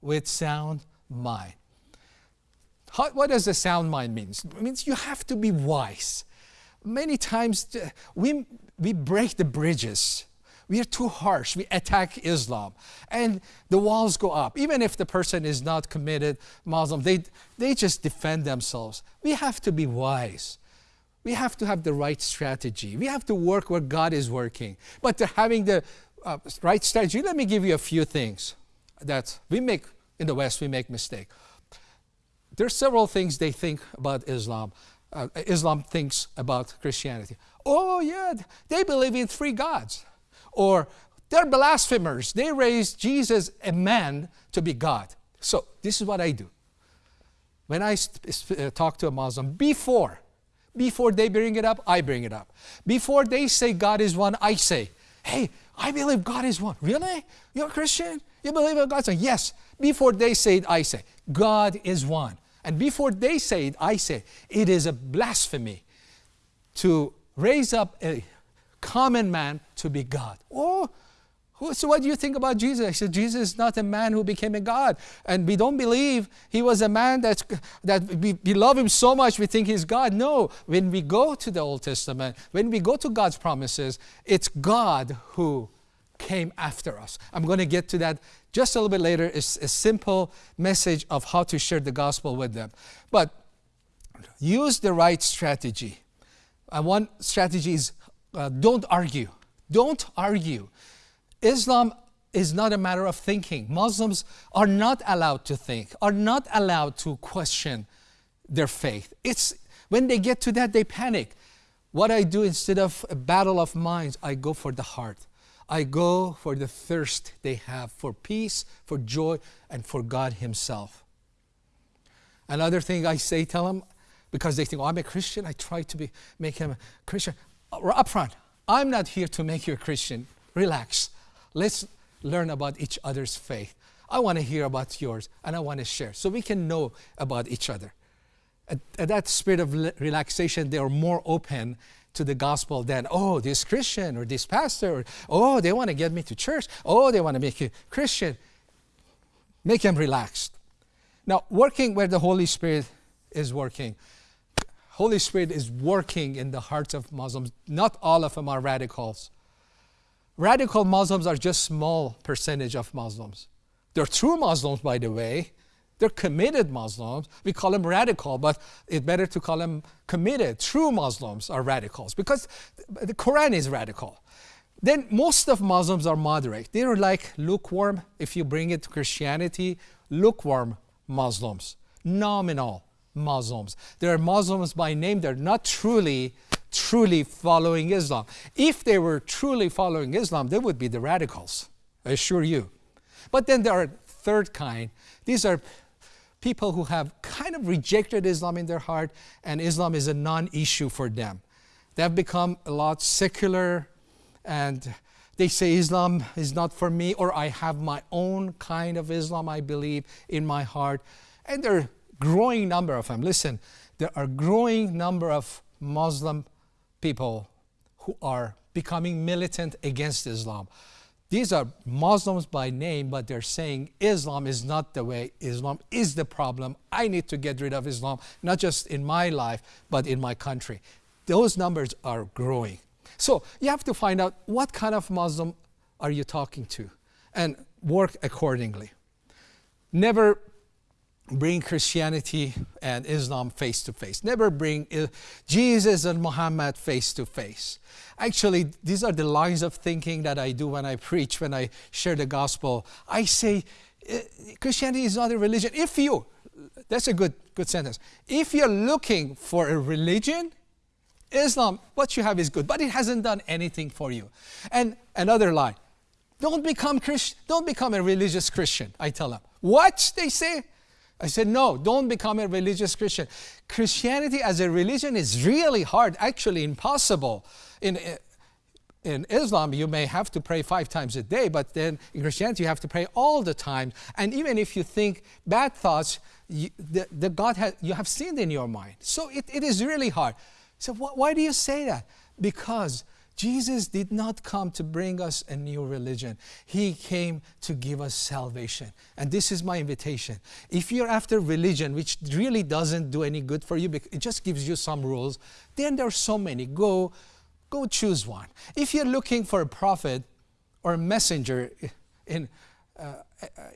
with sound mind. How, what does a sound mind mean? It means you have to be wise. Many times uh, we, we break the bridges. We are too harsh. We attack Islam. And the walls go up. Even if the person is not committed Muslim, they, they just defend themselves. We have to be wise. We have to have the right strategy. We have to work where God is working. But having the uh, right strategy, let me give you a few things that we make in the West, we make mistake. There's several things they think about Islam. Uh, Islam thinks about Christianity. Oh yeah, they believe in three gods. Or they're blasphemers. They raised Jesus, a man, to be God. So this is what I do. When I uh, talk to a Muslim, before, before they bring it up, I bring it up. Before they say God is one, I say, hey, I believe God is one. Really? You're a Christian? You believe in God? Say, yes. Before they say it, I say, God is one. And before they say it, I say, it is a blasphemy to raise up a common man to be God. Oh, so what do you think about Jesus? I said, Jesus is not a man who became a God. And we don't believe he was a man that's, that we, we love him so much we think he's God. No, when we go to the Old Testament, when we go to God's promises, it's God who came after us. I'm going to get to that just a little bit later. It's a simple message of how to share the gospel with them. But use the right strategy. And one strategy is uh, don't argue. Don't argue. Islam is not a matter of thinking. Muslims are not allowed to think, are not allowed to question their faith. It's when they get to that, they panic. What I do instead of a battle of minds, I go for the heart. I go for the thirst they have for peace, for joy, and for God Himself. Another thing I say, tell them, because they think, oh, I'm a Christian, I try to be, make him a Christian. Uh, Up front, I'm not here to make you a Christian. Relax. Let's learn about each other's faith. I want to hear about yours, and I want to share so we can know about each other. At, at that spirit of relaxation, they are more open to the gospel than, oh, this Christian or this pastor, or, oh, they want to get me to church, oh, they want to make you Christian. Make them relaxed. Now, working where the Holy Spirit is working. Holy Spirit is working in the hearts of Muslims. Not all of them are radicals. Radical Muslims are just small percentage of Muslims. They're true Muslims, by the way, they're committed Muslims. We call them radical, but it's better to call them committed. True Muslims are radicals because the Quran is radical. Then most of Muslims are moderate. They're like lukewarm, if you bring it to Christianity, lukewarm Muslims, nominal Muslims. They're Muslims by name, they're not truly, truly following Islam. If they were truly following Islam, they would be the radicals, I assure you. But then there are third kind. These are people who have kind of rejected Islam in their heart and Islam is a non-issue for them. They have become a lot secular and they say Islam is not for me or I have my own kind of Islam I believe in my heart. And there are growing number of them. Listen, there are growing number of Muslim people who are becoming militant against Islam. These are Muslims by name, but they're saying Islam is not the way. Islam is the problem. I need to get rid of Islam, not just in my life, but in my country. Those numbers are growing. So you have to find out what kind of Muslim are you talking to and work accordingly. Never bring Christianity and Islam face to face. Never bring Jesus and Muhammad face to face. Actually, these are the lines of thinking that I do when I preach, when I share the gospel. I say, eh, Christianity is not a religion. If you, that's a good, good sentence. If you're looking for a religion, Islam, what you have is good, but it hasn't done anything for you. And another line, don't become Christian, don't become a religious Christian, I tell them. What? They say, I said, no, don't become a religious Christian. Christianity as a religion is really hard, actually impossible. In, in Islam, you may have to pray five times a day, but then in Christianity, you have to pray all the time. And even if you think bad thoughts, you, the, the God has, you have sinned in your mind. So it, it is really hard. So wh why do you say that? Because Jesus did not come to bring us a new religion. He came to give us salvation. And this is my invitation. If you're after religion, which really doesn't do any good for you, because it just gives you some rules, then there are so many. Go, go choose one. If you're looking for a prophet or a messenger in uh,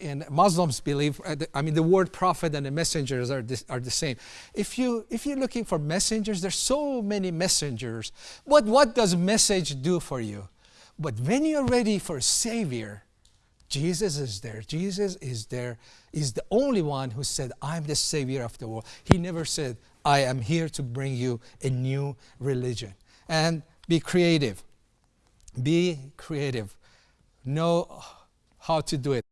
in Muslims believe, uh, I mean, the word prophet and the messengers are, this, are the same. If, you, if you're looking for messengers, there's so many messengers. But what does message do for you? But when you're ready for a Savior, Jesus is there. Jesus is there. Is the only one who said, I'm the Savior of the world. He never said, I am here to bring you a new religion. And be creative. Be creative. Know how to do it.